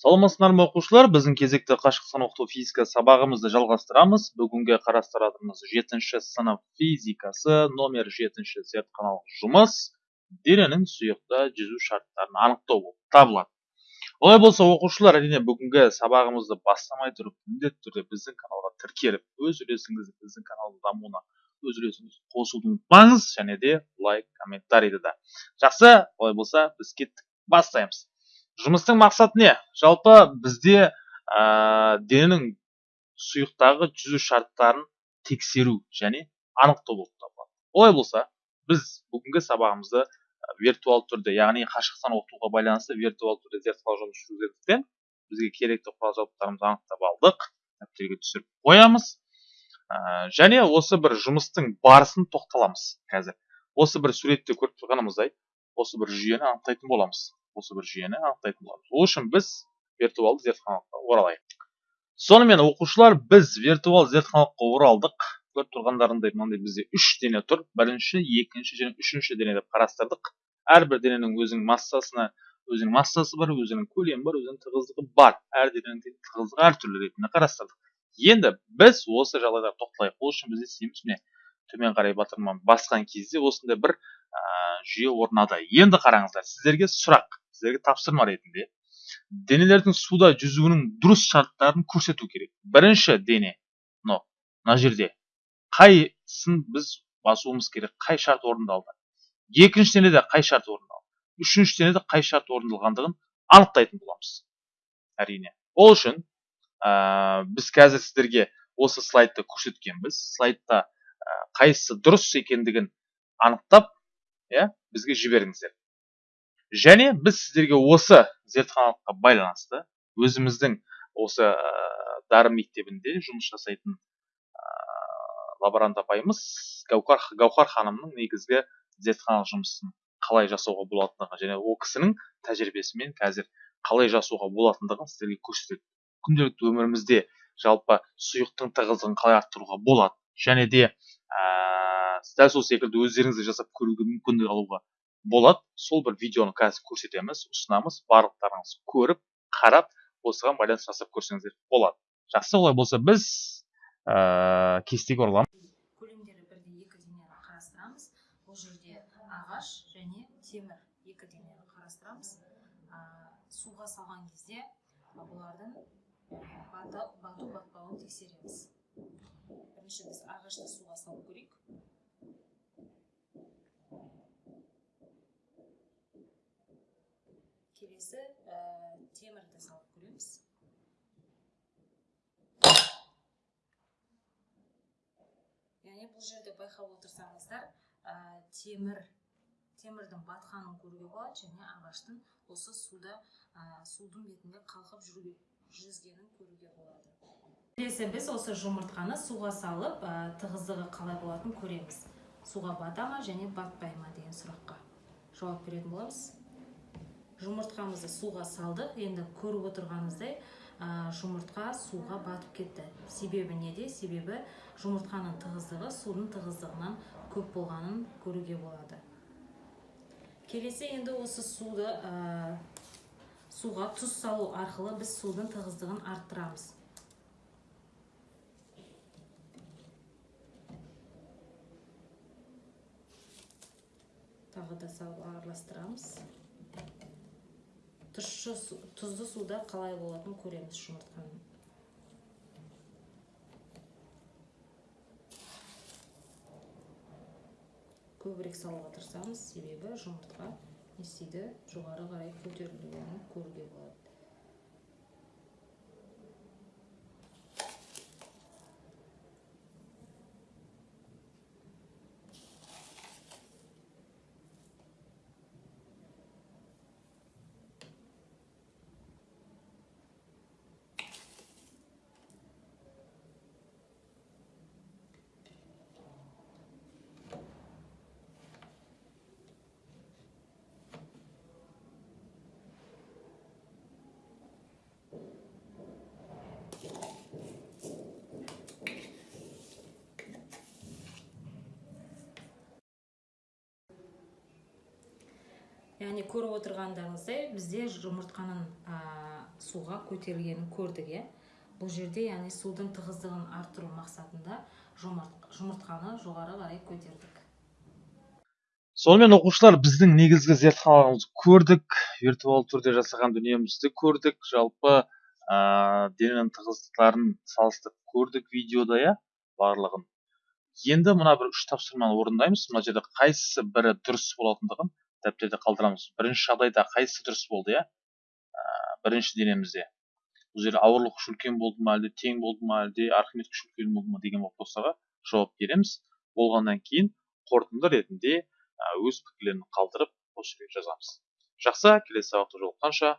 саламатсыздар ма оқушылар? Біздің кезекті қашықтан оқыту физика сабағымызды жалғастырамыз. Бүгінгі қарастыратынымыз жетінші сынып физикасы номер жетінші зертханалық жұмыс. Дененің сұйықта жүзу шарттарын анықтау болып табылады. Олай болса оқушылар әрине бүгінгі сабағымызды бастамай тұрып міндетті түрде біздің каналға тіркеліп өз үлесіңізді біздің каналдың дамуына өз үлесіңізді қосуды ұмытпаңыз және де лайк комментарийді да. Жақсы олай болса біз кеттік. Бастаймыз. Жұмыстың мақсаты не? Жалпы бізде ә, дененің сұйықтағы жүзу шарттарын тексеру және анықтау болып табылады. Олай болса біз бүгінгі сабағымызды виртуал түрде яғни қашықтан оқытуға байланысты виртуал түрде зертханалық жұмыс жүргізгендіктен бізге керекті құрал жабдықтарымызды анықтап алдық дәптерге түсіріп қоямыз. Ә, және осы бір жұмыстың барысын тоқталамыз қазір. Осы бір суретте көріп тұрғанымыздай осы бір жүйені анықтайтын боламыз. Осы бір жүйені анықтайтын боламыз. Ол үшін біз виртуалды зертханалыққа оралайық. Сонымен оқушылар біз виртуал зертханалыққа оралдық. Көріп тұрғандарыңдай мынандай бізде үш дене тұр. Бірінші екінші және үшінші дене деп қарастырдық. Әрбір дененің өзінің массасына өзінің массасы бар өзінің көлемі бар өзінің тығыздығы бар. Әр дененің тығыздығы әртүрлі ретінде қарастырдық. Енді біз осы жағдайда тоқталайық. Ол үшін біз не істейміз міне төмен қарай батырманы басқан кезде осындай бір ә, жүйе орнады. Енді қараңыздар сіздерге сұрақ. Сіздерге тапсырма ретінде денелердің суда жүзуінің дұрыс шарттарын көрсету керек бірінші дене мынау мына жерде. Қайсын біз басуымыз керек қай шарт орындалды екінші денеде қай шарт орындалды үшінші денеде қай шарт орындалғандығын анықтайтын боламыз әрине ол үшін ә, біз қазір сіздерге осы слайдты көрсеткенбіз слайдта ә, қайсысы дұрыс екендігін анықтап иә бізге жіберіңіздер және біз сіздерге осы зертханалыққа байланысты өзіміздің осы ә, дарын мектебінде жұмыс жасайтын ә, лаборант апайымыз гаухар, гаухар ханымның негізгі зертханалық жұмысын қалай жасауға болатындығы және ол кісінің тәжірибесімен қазір қалай жасауға болатындығын сіздерге көрсетеді. Күнделікті өмірімізде жалпы сұйықтың тығыздығын қалай арттыруға болады және де ә, дәл сол секілді өздеріңіз де жасап көруге мүмкіндік алуға болады. Сол бір видеоны қазір көрсетеміз ұсынамыз барлықтарыңыз көріп қарап осыған байланысты жасап көрсеңіздер болады. Жақсы олай болса біз ә, кестеге ораламыз көлемдері бірдей екі денені қарастырамыз. Бұл жерде ағаш және темір екі денені қарастырамыз. Ә, суға салған кезде бұлардың бату батпауын тексереміз. Бірінші біз ағашты суға салып көрейік келесі ә, темірді салып көреміз яғни бұл жерде байқап отырсаңыздар ә, темір темірдің батқанын көруге болады және ағаштың осы суда ә, судың бетінде қалқып жүзгенін көруге болады. Келесі біз осы жұмыртқаны суға салып ә, тығыздығы қалай болатынын көреміз. Суға бата ма және батпай ма деген сұраққа жауап беретін боламыз. Жұмыртқамызды суға салдық. Енді көріп отырғаныңыздай жұмыртқа суға батып кетті. Себебі неде себебі жұмыртқаның тығыздығы судың тығыздығынан көп болғанын көруге болады. Келесі енді осы суды ә, суға тұз салу арқылы біз судың тығыздығын арттырамыз. Тағы да салып араластырамыз. Тұщы тұзды суда қалай болатынын көреміз жұмыртқаның көбірек салуға тырысамыз. Себебі жұмыртқа не істейді? Жоғары қарай көтерілгенін көруге болады. Яғни көріп отырғандарыңыздай бізде жұмыртқаның суға көтерілгенін көрдік иә. Бұл жерде яғни судың тығыздығын арттыру мақсатында жұмырт- жұмыртқаны жоғары қарай көтердік. Сонымен оқушылар біздің негізгі зертханаларымызды көрдік виртуалды түрде жасаған дүниемізді көрдік жалпы ә, дененің тығыздықтарын салыстырып көрдік видеода иә барлығын. Енді мына бір үш тапсырманы орындаймыз. Мына жерде қайсысы бірі дұрыс болатындығын дәптерде қалдырамыз. Бірінші жағдайда қайсысы дұрыс болды иә? Бірінші денемізде. Бұл жерде ауырлық күші үлкен болды ма әлде тең болды ма әлде архимед күші үлкен болды ма деген вопростарға жауап береміз. Болғаннан кейін қорытынды ретінде өз пікірлерін қалдырып осы жерге жазамыз. Жақсы келесі сабақта жолыққанша